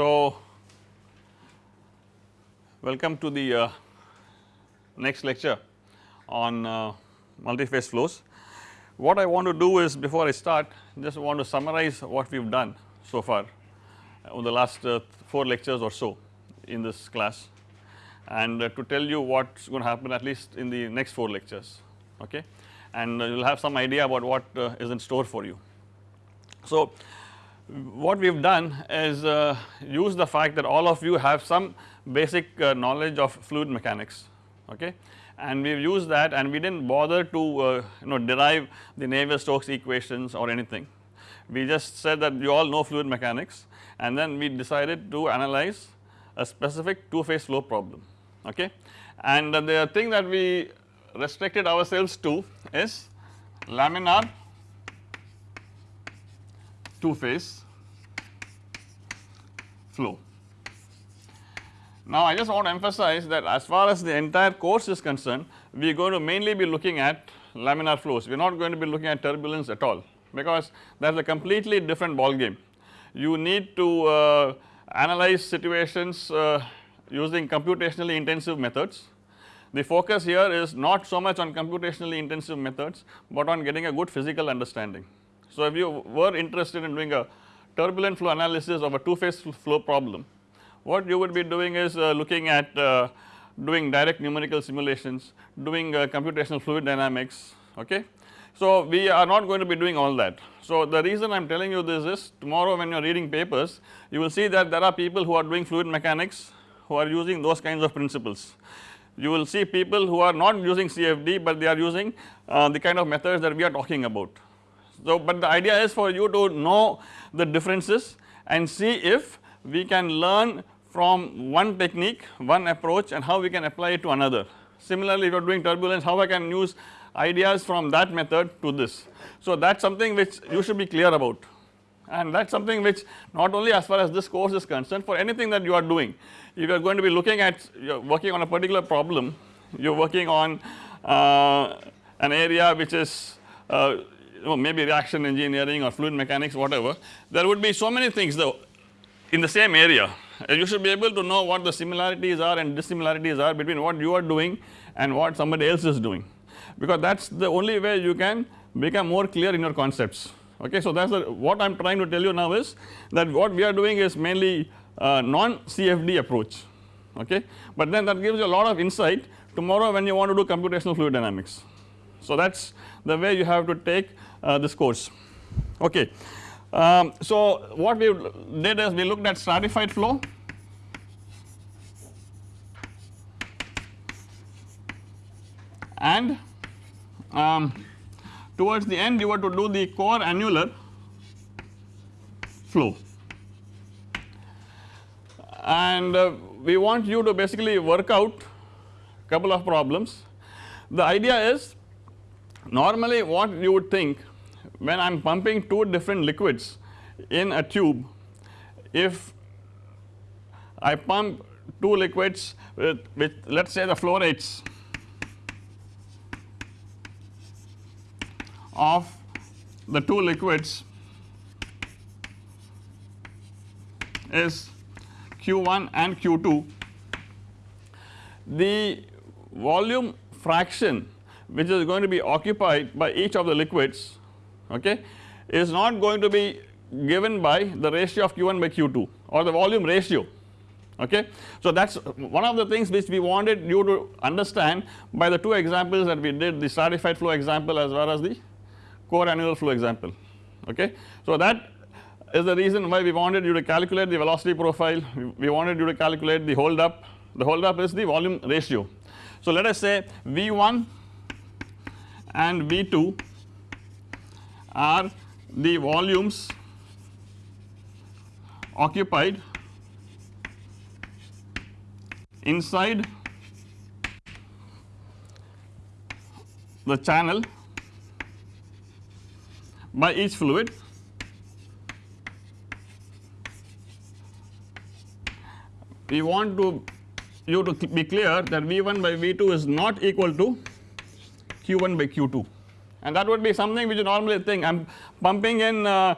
So, welcome to the uh, next lecture on uh, multi-phase flows. What I want to do is before I start just want to summarize what we have done so far over the last uh, 4 lectures or so in this class and uh, to tell you what is going to happen at least in the next 4 lectures okay and you will have some idea about what uh, is in store for you. So, what we have done is uh, use the fact that all of you have some basic uh, knowledge of fluid mechanics okay and we have used that and we did not bother to uh, you know derive the Navier-Stokes equations or anything. We just said that you all know fluid mechanics and then we decided to analyze a specific two phase flow problem okay and the thing that we restricted ourselves to is laminar two phase flow. Now I just want to emphasize that as far as the entire course is concerned we are going to mainly be looking at laminar flows we are not going to be looking at turbulence at all because that is a completely different ball game. You need to uh, analyze situations uh, using computationally intensive methods. The focus here is not so much on computationally intensive methods, but on getting a good physical understanding. So, if you were interested in doing a turbulent flow analysis of a two phase flow problem, what you would be doing is uh, looking at uh, doing direct numerical simulations, doing uh, computational fluid dynamics okay. So, we are not going to be doing all that. So, the reason I am telling you this is tomorrow when you are reading papers you will see that there are people who are doing fluid mechanics who are using those kinds of principles. You will see people who are not using CFD, but they are using uh, the kind of methods that we are talking about. So, but the idea is for you to know the differences and see if we can learn from one technique, one approach and how we can apply it to another. Similarly, if you are doing turbulence, how I can use ideas from that method to this. So, that is something which you should be clear about and that is something which not only as far as this course is concerned for anything that you are doing. If you are going to be looking at you are working on a particular problem, you are working on uh, an area which is uh, know maybe reaction engineering or fluid mechanics whatever, there would be so many things though in the same area. You should be able to know what the similarities are and dissimilarities are between what you are doing and what somebody else is doing. Because that is the only way you can become more clear in your concepts. Okay. So, that is what I am trying to tell you now is that what we are doing is mainly uh, non CFD approach. Okay, but then that gives you a lot of insight tomorrow when you want to do computational fluid dynamics. So, that is the way you have to take this course okay. Um, so, what we did is we looked at stratified flow and um, towards the end you were to do the core annular flow and uh, we want you to basically work out couple of problems. The idea is normally what you would think when I am pumping two different liquids in a tube if I pump two liquids with, with let us say the flow rates of the two liquids is Q1 and Q2 the volume fraction which is going to be occupied by each of the liquids okay is not going to be given by the ratio of Q1 by Q2 or the volume ratio okay. So that is one of the things which we wanted you to understand by the two examples that we did the stratified flow example as well as the core annular flow example okay. So that is the reason why we wanted you to calculate the velocity profile, we wanted you to calculate the hold up, the hold up is the volume ratio. So let us say V1 and V2 are the volumes occupied inside the channel by each fluid. We want to you to be clear that V1 by V2 is not equal to Q1 by Q2 and that would be something which you normally think I am pumping in uh,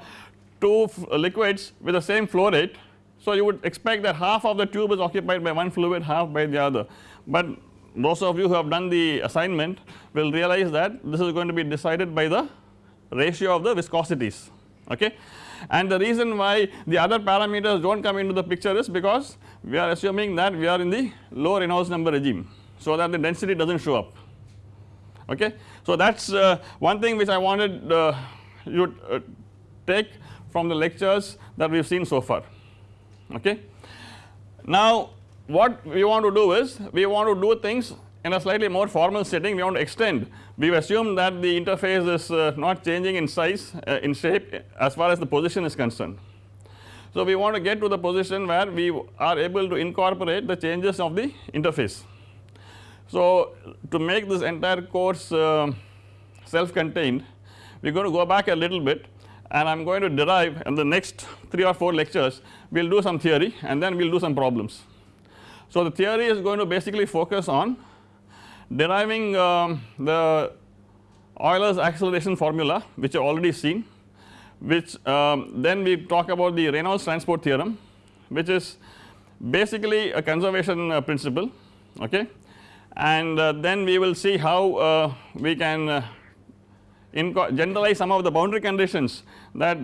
two liquids with the same flow rate. So you would expect that half of the tube is occupied by one fluid half by the other, but those of you who have done the assignment will realize that this is going to be decided by the ratio of the viscosities okay. And the reason why the other parameters do not come into the picture is because we are assuming that we are in the low Reynolds number regime so that the density does not show up okay. So that is uh, one thing which I wanted uh, you uh, take from the lectures that we have seen so far okay. Now what we want to do is we want to do things in a slightly more formal setting we want to extend we have assumed that the interface is uh, not changing in size uh, in shape as far as the position is concerned. So we want to get to the position where we are able to incorporate the changes of the interface. So to make this entire course uh, self contained we are going to go back a little bit and I am going to derive in the next 3 or 4 lectures we will do some theory and then we will do some problems. So the theory is going to basically focus on deriving um, the Euler's acceleration formula which you already seen which um, then we talk about the Reynolds transport theorem which is basically a conservation uh, principle okay and uh, then we will see how uh, we can uh, generalize some of the boundary conditions that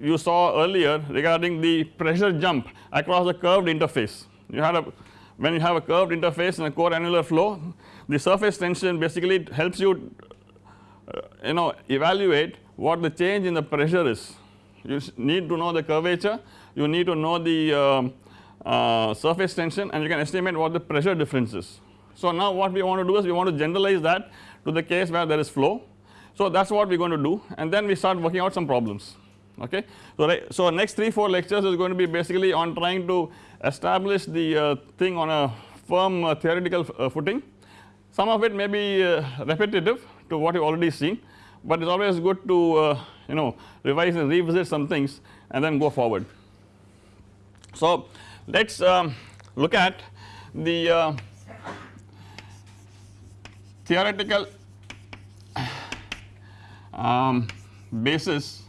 you saw earlier regarding the pressure jump across the curved interface. You had a when you have a curved interface in a core annular flow the surface tension basically helps you uh, you know evaluate what the change in the pressure is. You need to know the curvature, you need to know the um, uh, surface tension and you can estimate what the pressure difference is. So now what we want to do is we want to generalize that to the case where there is flow. So that is what we are going to do and then we start working out some problems okay. So, right, so next 3 4 lectures is going to be basically on trying to establish the uh, thing on a firm uh, theoretical uh, footing. Some of it may be uh, repetitive to what you already seen, but it is always good to uh, you know revise and revisit some things and then go forward. So let us um, look at the uh, theoretical um, basis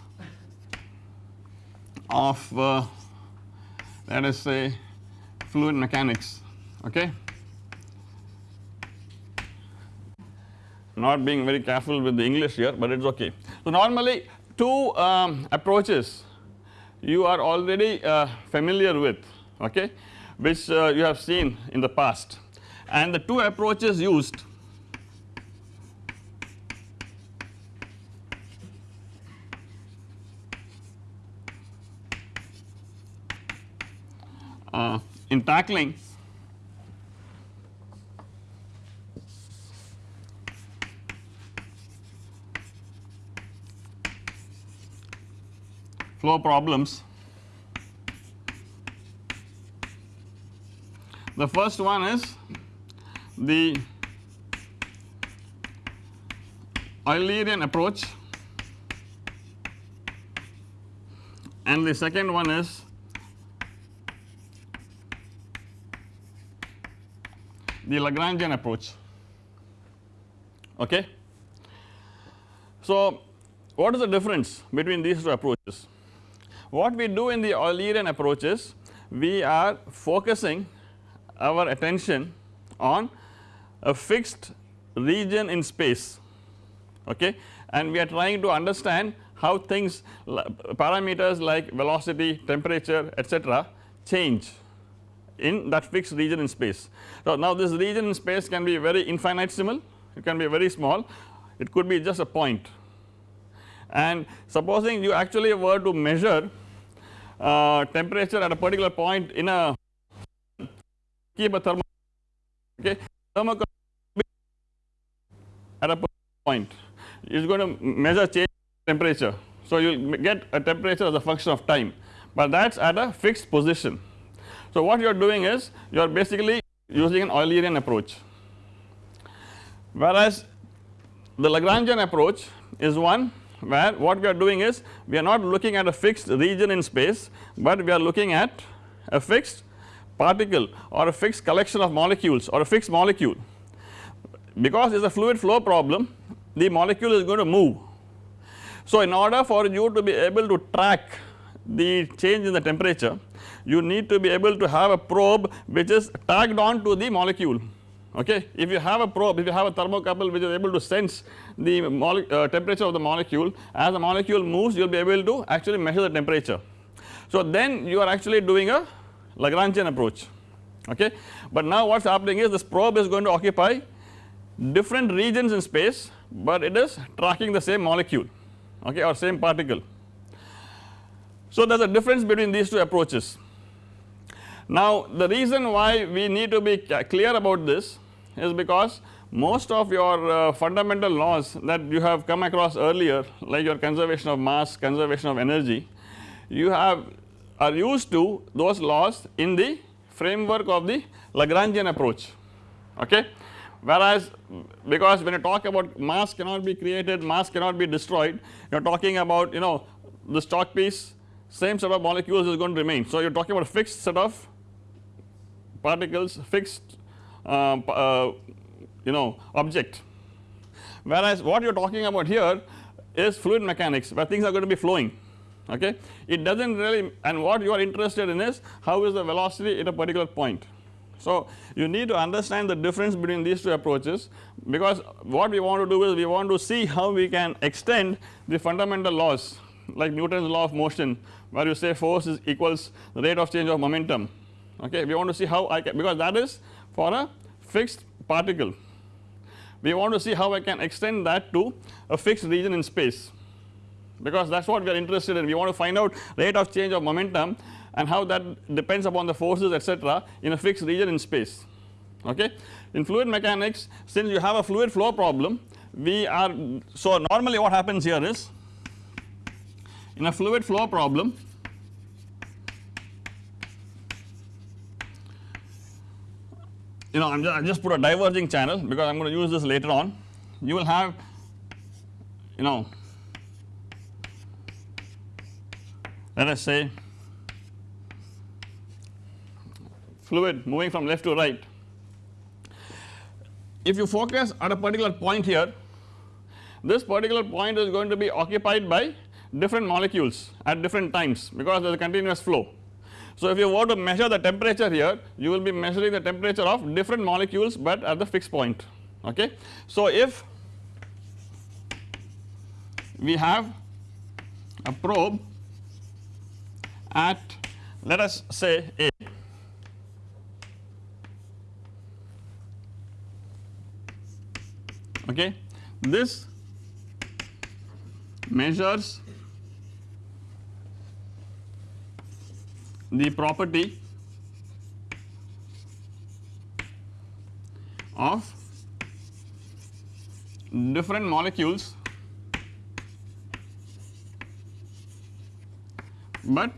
of uh, let us say fluid mechanics okay. Not being very careful with the English here but it is okay. So normally two um, approaches you are already uh, familiar with okay which uh, you have seen in the past and the two approaches used uh, in tackling flow problems. The first one is the Eulerian approach and the second one is the Lagrangian approach okay. So what is the difference between these two approaches? What we do in the Eulerian approach is we are focusing our attention on a fixed region in space okay and we are trying to understand how things parameters like velocity, temperature etc change in that fixed region in space. So now this region in space can be very infinitesimal, it can be very small, it could be just a point and supposing you actually were to measure uh, temperature at a particular point in a keep a thermal okay? Thermocouple at a point. Is going to measure change temperature. So you will get a temperature as a function of time. But that is at a fixed position. So what you are doing is you are basically using an Eulerian approach. Whereas the Lagrangian approach is one where what we are doing is we are not looking at a fixed region in space but we are looking at a fixed particle or a fixed collection of molecules or a fixed molecule because it is a fluid flow problem the molecule is going to move. So in order for you to be able to track the change in the temperature you need to be able to have a probe which is tagged on to the molecule okay. If you have a probe if you have a thermocouple which is able to sense the uh, temperature of the molecule as the molecule moves you will be able to actually measure the temperature. So then you are actually doing a Lagrangian approach okay. But now what is happening is this probe is going to occupy different regions in space but it is tracking the same molecule okay or same particle. So there is a difference between these two approaches. Now the reason why we need to be clear about this is because most of your uh, fundamental laws that you have come across earlier like your conservation of mass, conservation of energy you have are used to those laws in the framework of the Lagrangian approach okay. Whereas because when you talk about mass cannot be created, mass cannot be destroyed you are talking about you know this chalk piece same set of molecules is going to remain. So you are talking about a fixed set of particles fixed uh, uh, you know object whereas what you are talking about here is fluid mechanics where things are going to be flowing okay. It does not really and what you are interested in is how is the velocity at a particular point. So you need to understand the difference between these two approaches because what we want to do is we want to see how we can extend the fundamental laws like Newton's law of motion where you say force is equals the rate of change of momentum okay. We want to see how I can because that is for a fixed particle we want to see how I can extend that to a fixed region in space because that is what we are interested in. We want to find out rate of change of momentum and how that depends upon the forces etc in a fixed region in space. Okay. In fluid mechanics since you have a fluid flow problem we are so normally what happens here is in a fluid flow problem you know I am just, just put a diverging channel because I am going to use this later on. You will have you know let us say fluid moving from left to right. If you focus at a particular point here this particular point is going to be occupied by different molecules at different times because there is a continuous flow. So if you want to measure the temperature here you will be measuring the temperature of different molecules but at the fixed point okay. So if we have a probe at let us say A. Okay? This measures the property of different molecules but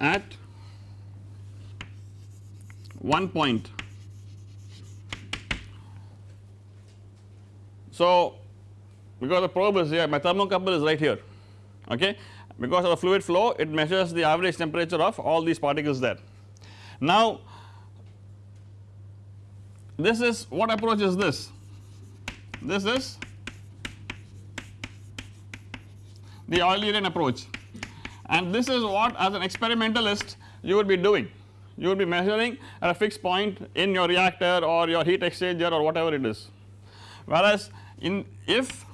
at one point. So, because the probe is here my thermocouple is right here okay because of the fluid flow it measures the average temperature of all these particles there. Now this is what approach is this? This is the Eulerian approach and this is what as an experimentalist you would be doing. You would be measuring at a fixed point in your reactor or your heat exchanger or whatever it is. Whereas in if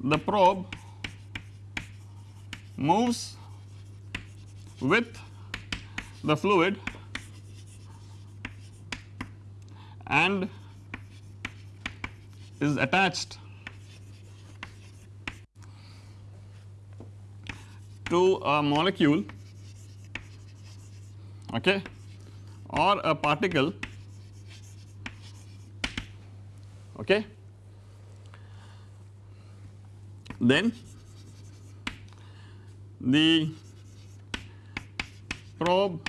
the probe moves with the fluid and is attached to a molecule okay or a particle okay. Then the probe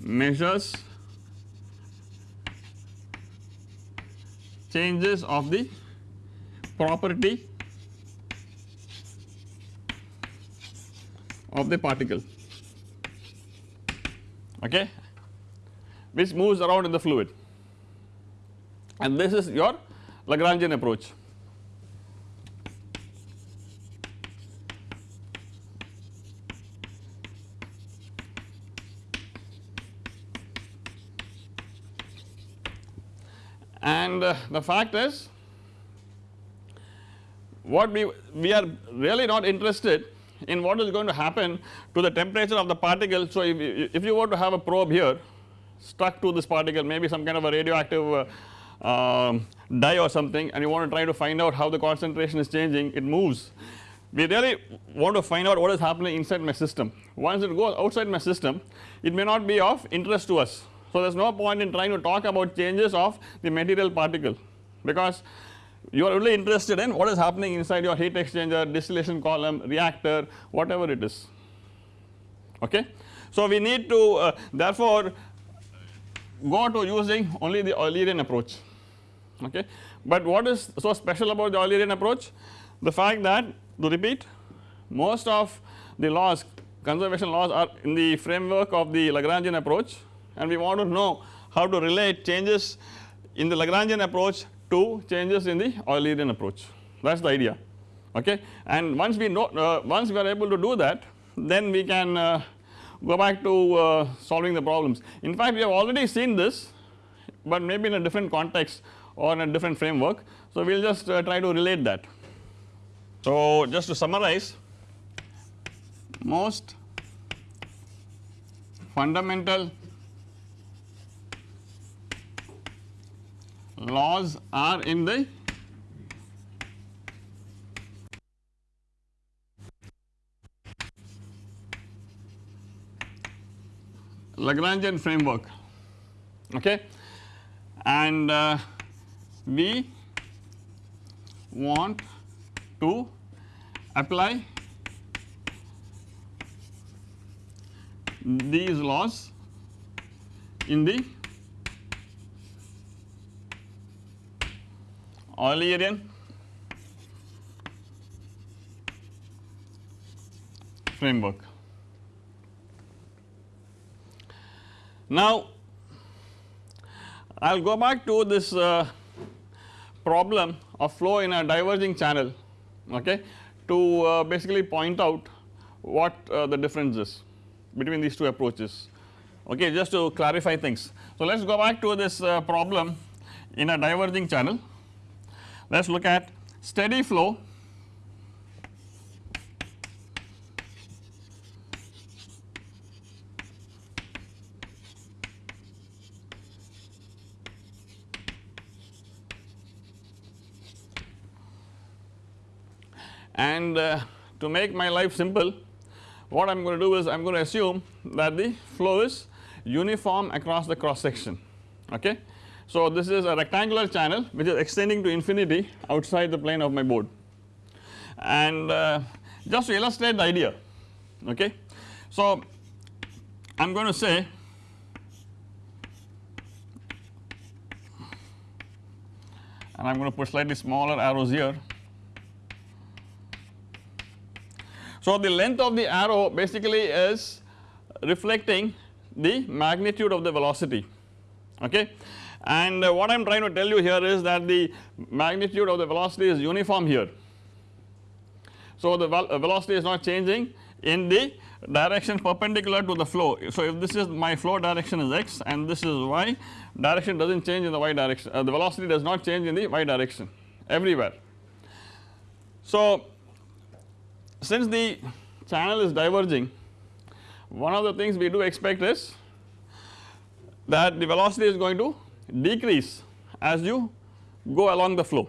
measures changes of the property of the particle. Okay? Which moves around in the fluid. And this is your Lagrangian approach. And uh, the fact is what we, we are really not interested in what is going to happen to the temperature of the particle. So, if, if you were to have a probe here stuck to this particle maybe some kind of a radioactive uh, um, dye or something and you want to try to find out how the concentration is changing it moves. We really want to find out what is happening inside my system once it goes outside my system it may not be of interest to us. So, there is no point in trying to talk about changes of the material particle because you are only interested in what is happening inside your heat exchanger, distillation column, reactor whatever it is okay. So, we need to uh, therefore go to using only the Eulerian approach okay. But what is so special about the Eulerian approach? The fact that to repeat most of the laws conservation laws are in the framework of the Lagrangian approach and we want to know how to relate changes in the Lagrangian approach to changes in the Eulerian approach that is the idea okay. And once we know uh, once we are able to do that then we can uh, go back to uh, solving the problems. In fact we have already seen this but maybe in a different context or in a different framework. So we will just uh, try to relate that. So just to summarize most fundamental laws are in the Lagrangian framework. Okay? And uh, we want to apply these laws in the Eulerian framework. Now, I will go back to this uh, problem of flow in a diverging channel okay, to uh, basically point out what uh, the difference is between these two approaches okay just to clarify things. So, let us go back to this uh, problem in a diverging channel let us look at steady flow and uh, to make my life simple what I am going to do is I am going to assume that the flow is uniform across the cross section okay. So this is a rectangular channel which is extending to infinity outside the plane of my board. And uh, just to illustrate the idea okay. So I am going to say and I am going to put slightly smaller arrows here. So, the length of the arrow basically is reflecting the magnitude of the velocity okay and uh, what I am trying to tell you here is that the magnitude of the velocity is uniform here. So, the uh, velocity is not changing in the direction perpendicular to the flow. So, if this is my flow direction is x and this is y direction does not change in the y direction uh, the velocity does not change in the y direction everywhere. So, since the channel is diverging one of the things we do expect is that the velocity is going to decrease as you go along the flow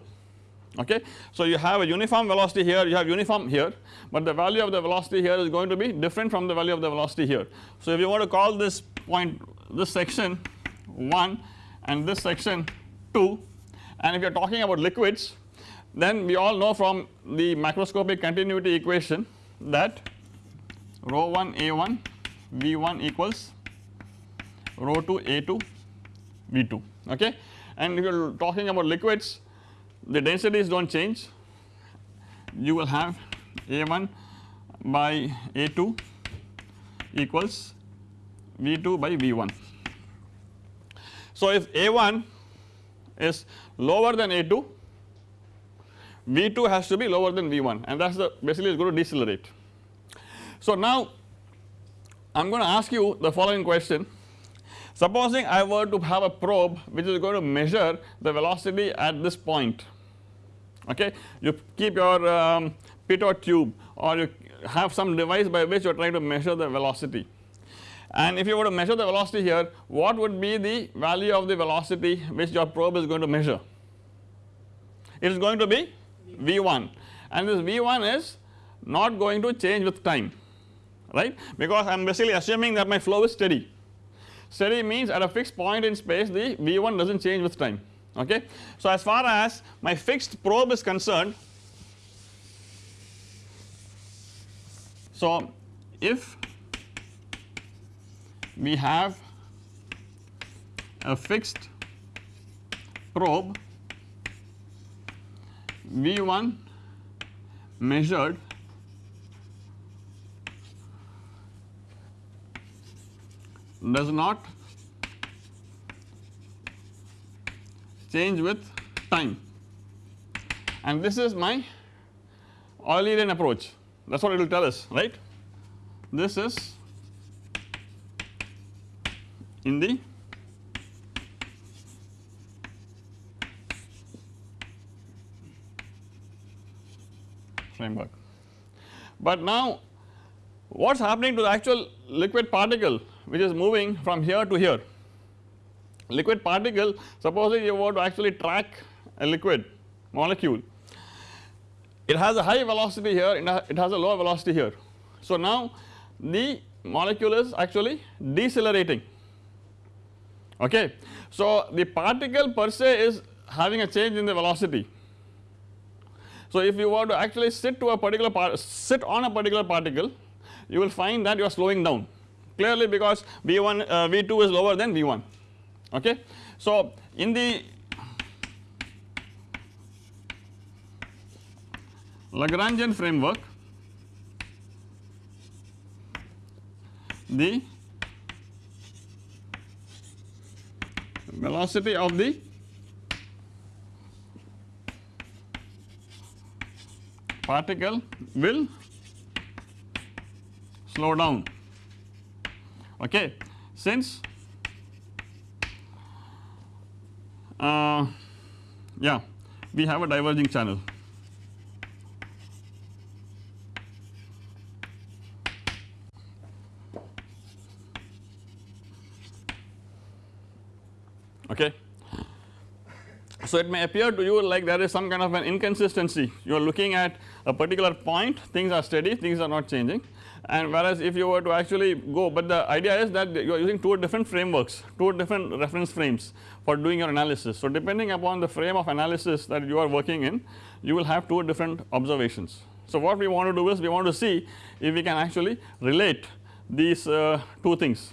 okay. So you have a uniform velocity here you have uniform here but the value of the velocity here is going to be different from the value of the velocity here. So if you want to call this point this section 1 and this section 2 and if you are talking about liquids then we all know from the macroscopic continuity equation that rho 1 A1 V1 equals rho 2 A2 V2 okay and if you are talking about liquids the densities do not change you will have A1 by A2 equals V2 by V1. So if A1 is lower than A2 V2 has to be lower than V1 and that is the basically is going to decelerate. So now I am going to ask you the following question Supposing I were to have a probe which is going to measure the velocity at this point okay? You keep your um, pitot tube or you have some device by which you are trying to measure the velocity. And if you were to measure the velocity here what would be the value of the velocity which your probe is going to measure? It is going to be V1 and this V1 is not going to change with time right? Because I am basically assuming that my flow is steady. Steady means at a fixed point in space the V1 does not change with time okay. So as far as my fixed probe is concerned so if we have a fixed probe V1 measured does not change with time and this is my Eulerian approach that is what it will tell us right. This is in the framework. But now what is happening to the actual liquid particle which is moving from here to here. Liquid particle supposing you want to actually track a liquid molecule it has a high velocity here it has a low velocity here. So now the molecule is actually decelerating okay. So the particle per se is having a change in the velocity. So if you were to actually sit to a particular part, sit on a particular particle you will find that you are slowing down clearly because V1 uh, V2 is lower than V1 okay. So in the Lagrangian framework the velocity of the particle will slow down okay since uh, yeah we have a diverging channel okay. So it may appear to you like there is some kind of an inconsistency you are looking at a particular point things are steady things are not changing and whereas if you were to actually go but the idea is that you are using two different frameworks two different reference frames for doing your analysis. So depending upon the frame of analysis that you are working in you will have two different observations. So what we want to do is we want to see if we can actually relate these uh, two things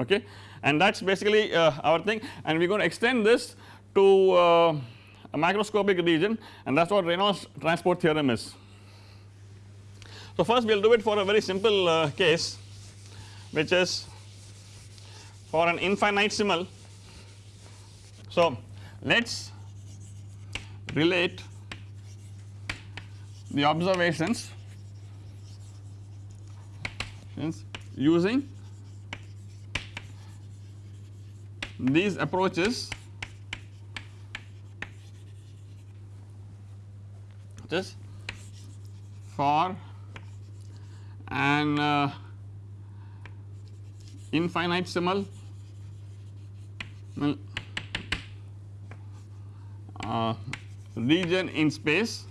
okay and that is basically uh, our thing and we are going to extend this to uh, a macroscopic region and that is what Reynolds transport theorem is. So first we will do it for a very simple uh, case which is for an infinitesimal. So let us relate the observations using these approaches just for an uh, infinitesimal uh, region in space.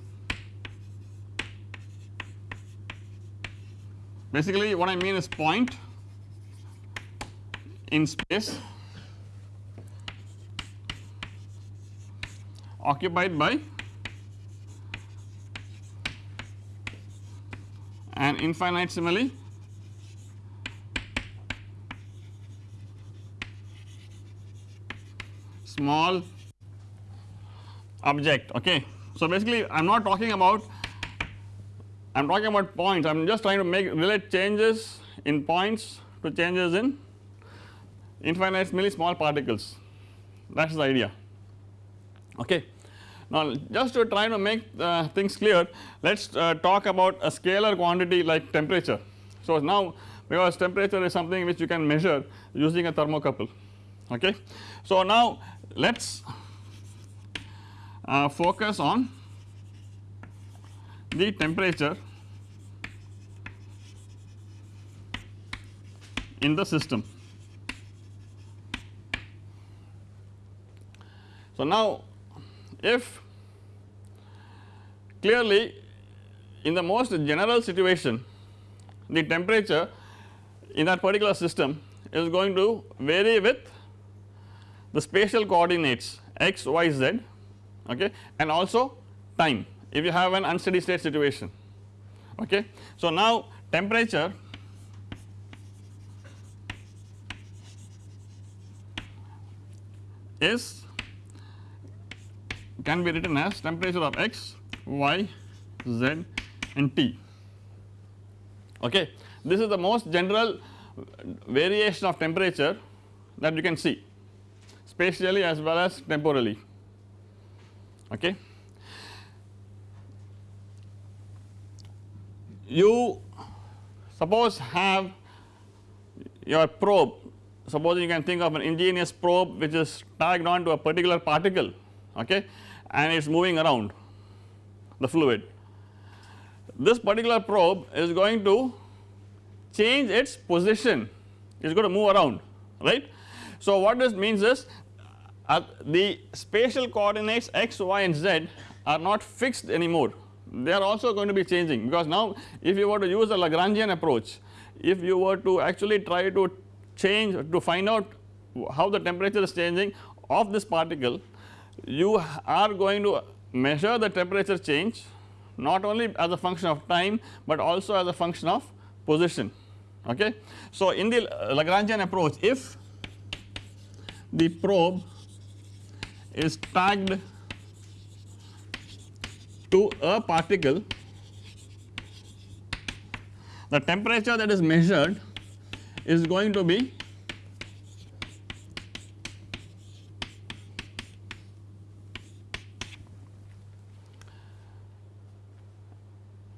Basically what I mean is point in space occupied by an infinitesimally small object okay. So basically I am not talking about I am talking about points I am just trying to make relate changes in points to changes in infinitesimally small particles that is the idea okay. Now just to try to make uh, things clear let us uh, talk about a scalar quantity like temperature. So now because temperature is something which you can measure using a thermocouple okay. So now let us uh, focus on the temperature in the system. So now if clearly in the most general situation the temperature in that particular system is going to vary with the spatial coordinates x, y, z okay and also time if you have an unsteady state situation okay. So now temperature is can be written as temperature of x, y, z and t. Okay. This is the most general variation of temperature that you can see spatially as well as temporally. Okay. You suppose have your probe. Suppose you can think of an ingenious probe which is tagged on to a particular particle okay? And it is moving around the fluid. This particular probe is going to change its position it is going to move around right. So what this means is uh, the spatial coordinates x, y and z are not fixed anymore they are also going to be changing because now if you were to use a Lagrangian approach if you were to actually try to change to find out how the temperature is changing of this particle you are going to measure the temperature change not only as a function of time but also as a function of position okay. So in the Lagrangian approach if the probe is tagged to a particle the temperature that is measured is going to be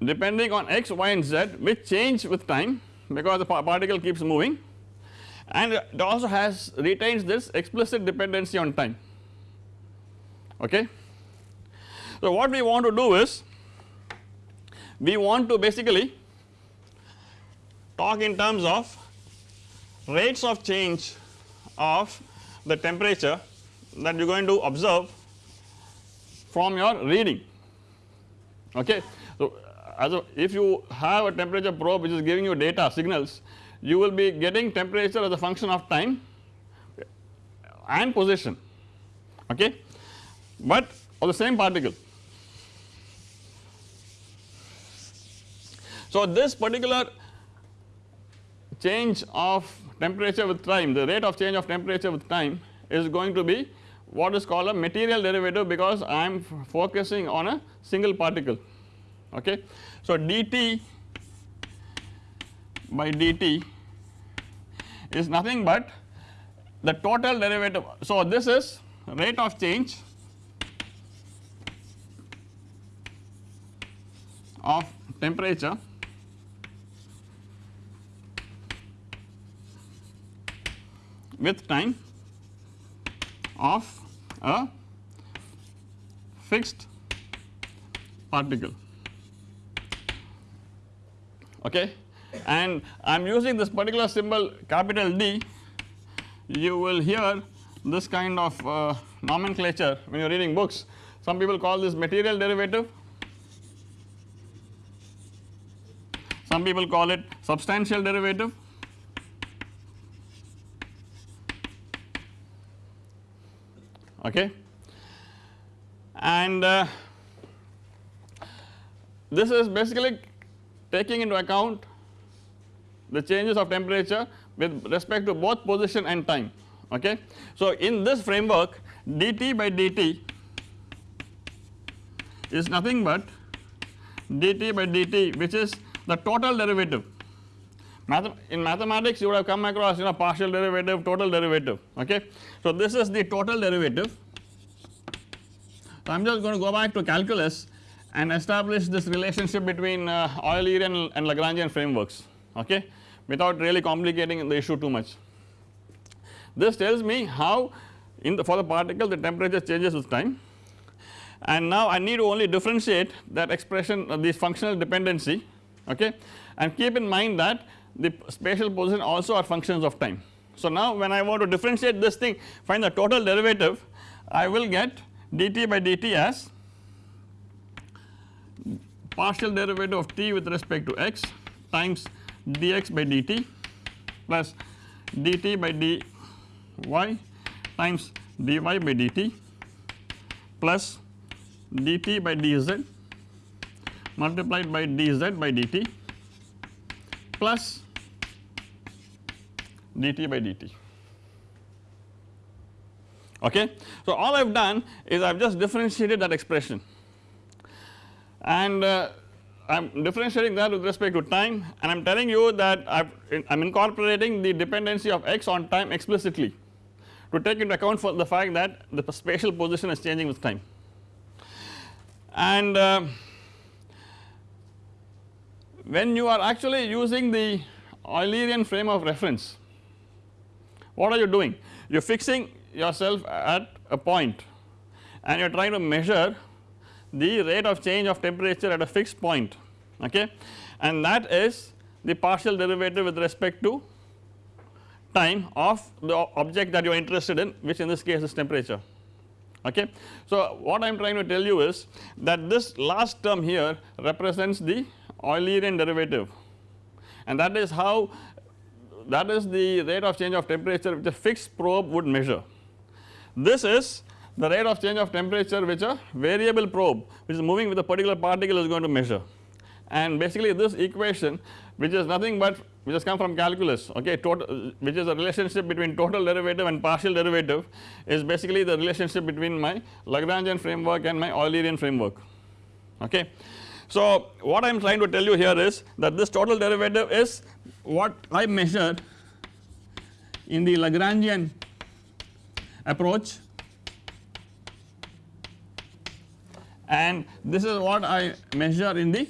depending on x, y and z which change with time because the particle keeps moving and it also has retains this explicit dependency on time okay. So what we want to do is we want to basically talk in terms of rates of change of the temperature that you are going to observe from your reading okay. If you have a temperature probe which is giving you data signals you will be getting temperature as a function of time and position okay but of the same particle. So this particular change of temperature with time the rate of change of temperature with time is going to be what is called a material derivative because I am focusing on a single particle okay. So dt by dt is nothing but the total derivative so this is rate of change of temperature with time of a fixed particle okay? And I am using this particular symbol capital D. You will hear this kind of uh, nomenclature when you are reading books. Some people call this material derivative. Some people call it substantial derivative. Okay? And uh, this is basically taking into account the changes of temperature with respect to both position and time okay. So in this framework dt by dt is nothing but dt by dt which is the total derivative in mathematics you would have come across you know partial derivative total derivative okay. So this is the total derivative so I am just going to go back to calculus and establish this relationship between uh, Eulerian and Lagrangian frameworks okay without really complicating the issue too much. This tells me how in the for the particle the temperature changes with time and now I need to only differentiate that expression uh, this functional dependency okay and keep in mind that the spatial position also are functions of time. So now when I want to differentiate this thing find the total derivative I will get dt by dt as partial derivative of t with respect to x times dx by dt plus dt by dy times dy by dt plus dt by dz multiplied by dz by dt plus dt by dt okay. So all I have done is I have just differentiated that expression and uh, I am differentiating that with respect to time and I am telling you that I am incorporating the dependency of x on time explicitly to take into account for the fact that the spatial position is changing with time. And uh, when you are actually using the Eulerian frame of reference what are you doing? You are fixing yourself at a point and you are trying to measure the rate of change of temperature at a fixed point okay and that is the partial derivative with respect to time of the object that you are interested in which in this case is temperature okay. So what I am trying to tell you is that this last term here represents the Eulerian derivative and that is how that is the rate of change of temperature which a fixed probe would measure. This is the rate of change of temperature which a variable probe which is moving with a particular particle is going to measure and basically this equation which is nothing but which has come from calculus okay total which is a relationship between total derivative and partial derivative is basically the relationship between my Lagrangian framework and my Eulerian framework okay. So what I am trying to tell you here is that this total derivative is what I measured in the Lagrangian approach and this is what I measure in the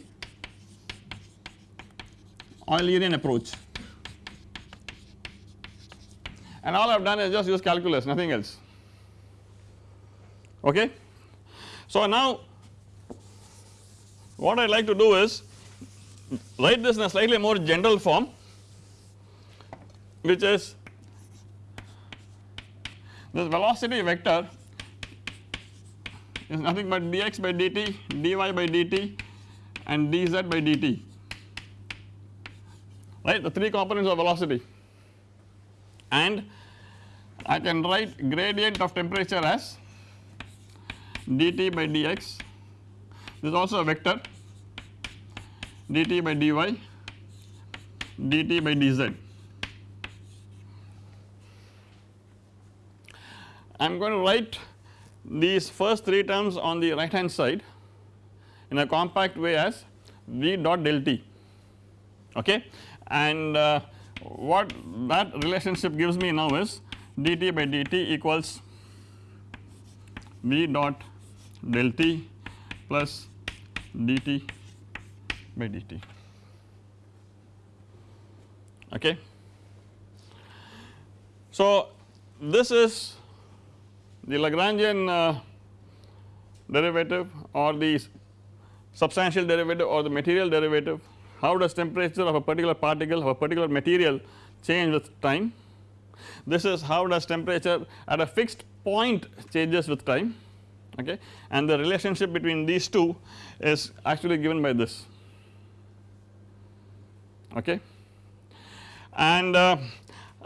Eulerian approach and all I have done is just use calculus nothing else okay. So now what I would like to do is write this in a slightly more general form which is this velocity vector is nothing but dx by dt, dy by dt and dz by dt. Right? The 3 components of velocity. And I can write gradient of temperature as dt by dx. This is also a vector. dt by dy dt by dz. I am going to write these first 3 terms on the right hand side in a compact way as v dot del t okay and uh, what that relationship gives me now is dt by dt equals v dot del t plus dt by dt okay. So this is the Lagrangian uh, derivative or the substantial derivative or the material derivative how does temperature of a particular particle of a particular material change with time. This is how does temperature at a fixed point changes with time okay and the relationship between these two is actually given by this okay and uh,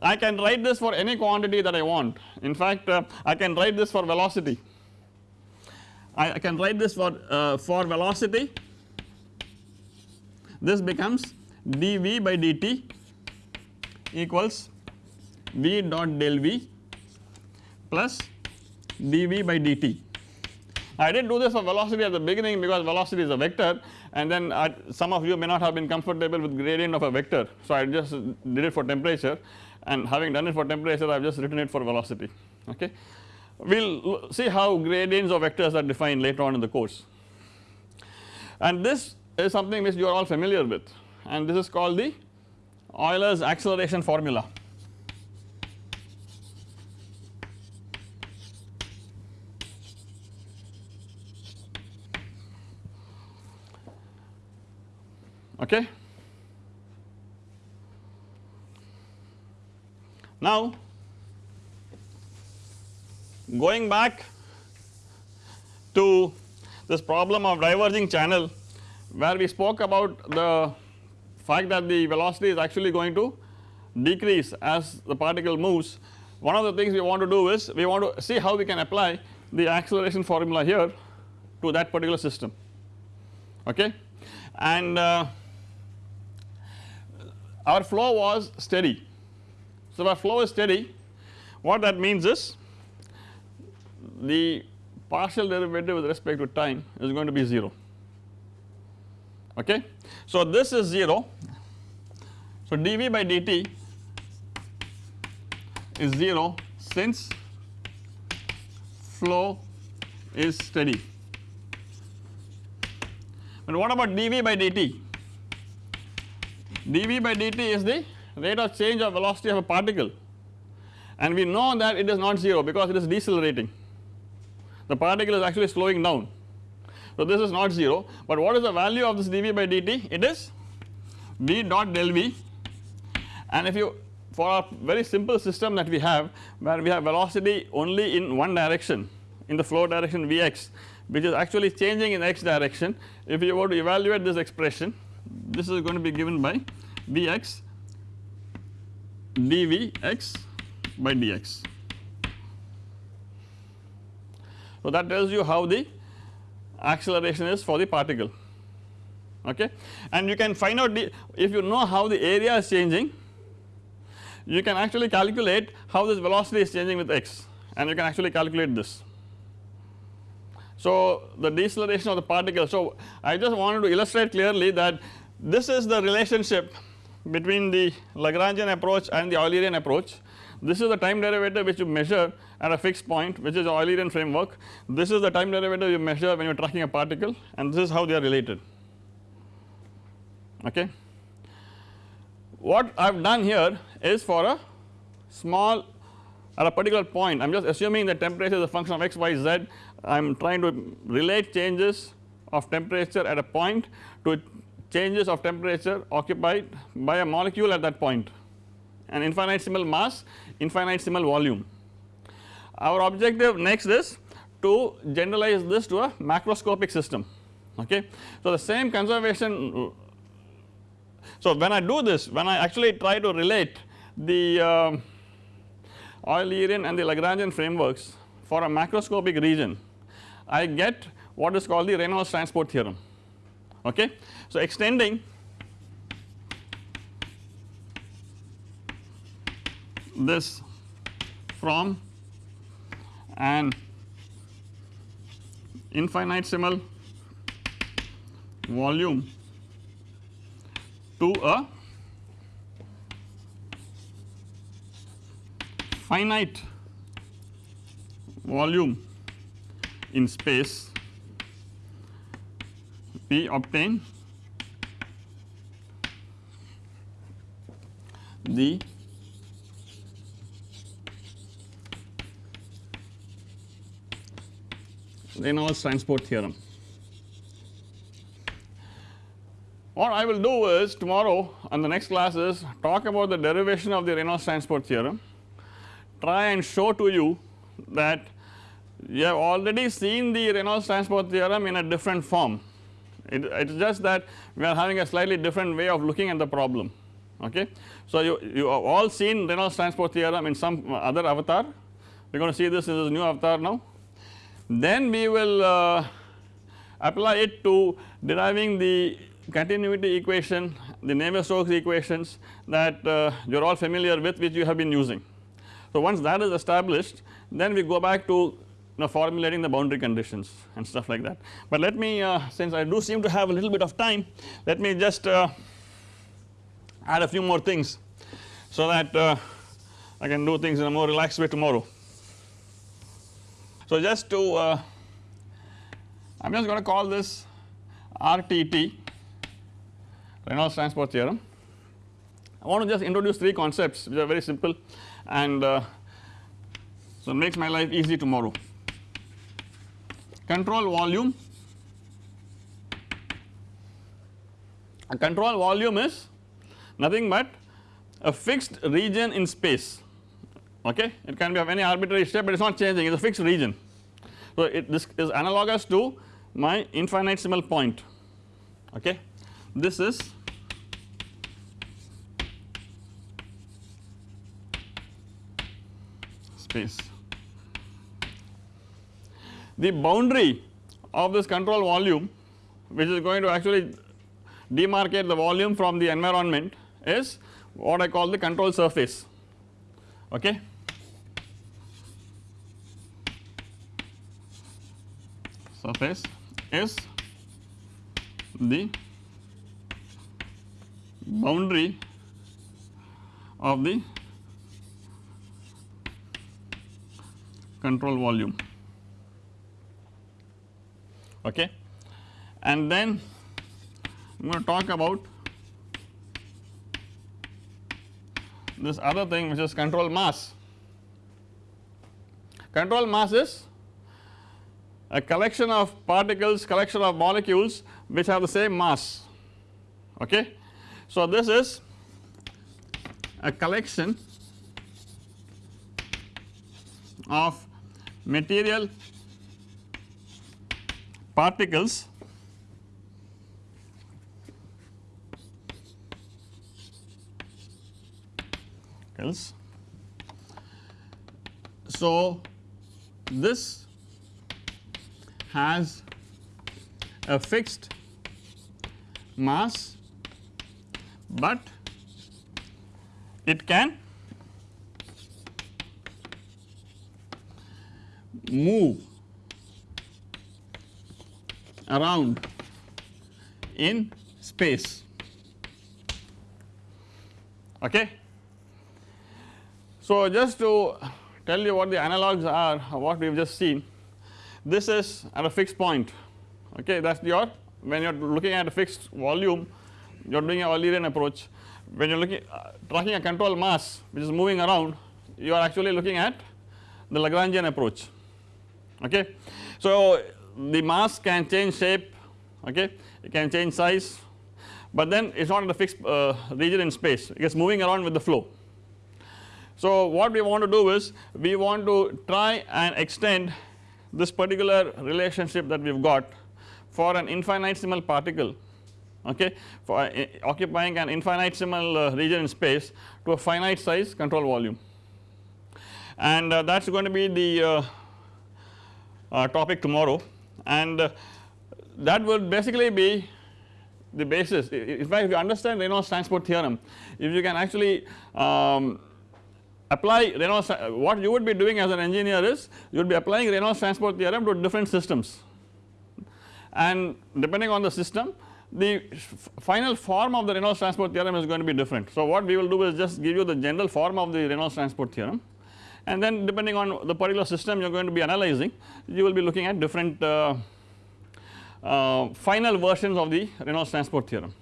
I can write this for any quantity that I want in fact uh, I can write this for velocity I, I can write this for uh, for velocity this becomes dV by dt equals V dot del V plus dV by dt. I did do this for velocity at the beginning because velocity is a vector and then I, some of you may not have been comfortable with gradient of a vector. So I just did it for temperature and having done it for temperature I have just written it for velocity okay. We will see how gradients of vectors are defined later on in the course and this is something which you are all familiar with and this is called the Euler's acceleration formula. Okay. Now going back to this problem of diverging channel where we spoke about the fact that the velocity is actually going to decrease as the particle moves one of the things we want to do is we want to see how we can apply the acceleration formula here to that particular system okay and uh, our flow was steady. So, our flow is steady what that means is the partial derivative with respect to time is going to be 0 okay. So, this is 0 so dV by dt is 0 since flow is steady. But what about dV by dt? dV by dt is the rate of change of velocity of a particle. And we know that it is not 0 because it is decelerating. The particle is actually slowing down. So, this is not 0, but what is the value of this dV by dt? It is V dot del V. And if you for a very simple system that we have where we have velocity only in one direction in the flow direction Vx which is actually changing in x direction if you were to evaluate this expression this is going to be given by Vx dVx by dx. So, that tells you how the acceleration is for the particle okay and you can find out the if you know how the area is changing you can actually calculate how this velocity is changing with x and you can actually calculate this. So, the deceleration of the particle. So, I just wanted to illustrate clearly that this is the relationship between the Lagrangian approach and the Eulerian approach. This is the time derivative which you measure at a fixed point which is Eulerian framework. This is the time derivative you measure when you are tracking a particle and this is how they are related okay. What I have done here is for a small at a particular point I am just assuming that temperature is a function of x, y, z I am trying to relate changes of temperature at a point to changes of temperature occupied by a molecule at that point an infinitesimal mass infinitesimal volume. Our objective next is to generalize this to a macroscopic system okay. So, the same conservation so, when I do this when I actually try to relate the uh, Eulerian and the Lagrangian frameworks for a macroscopic region I get what is called the Reynolds transport theorem okay. So, extending. This from an infinitesimal volume to a finite volume in space we obtain the Reynolds transport theorem. What I will do is tomorrow on the next class is talk about the derivation of the Reynolds transport theorem, try and show to you that you have already seen the Reynolds transport theorem in a different form. It is just that we are having a slightly different way of looking at the problem okay. So, you, you have all seen Reynolds transport theorem in some other avatar we are going to see this in this new avatar now. Then we will uh, apply it to deriving the continuity equation the Navier-Stokes equations that uh, you are all familiar with which you have been using. So, once that is established then we go back to you know formulating the boundary conditions and stuff like that. But let me uh, since I do seem to have a little bit of time let me just uh, add a few more things so that uh, I can do things in a more relaxed way tomorrow. So, just to uh, I am just going to call this RTT Reynolds transport theorem. I want to just introduce 3 concepts which are very simple and uh, so makes my life easy tomorrow. Control volume a control volume is nothing but a fixed region in space. Okay? It can be of any arbitrary shape but it is not changing. It is a fixed region. So it this is analogous to my infinitesimal point. Okay? This is space. The boundary of this control volume which is going to actually demarcate the volume from the environment is what I call the control surface. Okay. Surface is the boundary of the control volume. Okay? And then I am going to talk about this other thing which is control mass. Control mass is a collection of particles collection of molecules which have the same mass okay. So this is a collection of material particles So this has a fixed mass, but it can move around in space okay. So just to tell you what the analogues are what we have just seen this is at a fixed point okay that is your when you are looking at a fixed volume you are doing a Eulerian approach when you are looking uh, tracking a control mass which is moving around you are actually looking at the Lagrangian approach okay. So the mass can change shape okay it can change size but then it is not in a fixed uh, region in space it is moving around with the flow. So what we want to do is we want to try and extend this particular relationship that we have got for an infinitesimal particle okay for uh, occupying an infinitesimal uh, region in space to a finite size control volume. And uh, that is going to be the uh, uh, topic tomorrow. And uh, that will basically be the basis. In fact if you understand Reynolds transport theorem if you can actually um, apply Reynolds what you would be doing as an engineer is you would be applying Reynolds transport theorem to different systems and depending on the system the final form of the Reynolds transport theorem is going to be different. So what we will do is just give you the general form of the Reynolds transport theorem and then depending on the particular system you are going to be analyzing you will be looking at different uh, uh, final versions of the Reynolds transport theorem.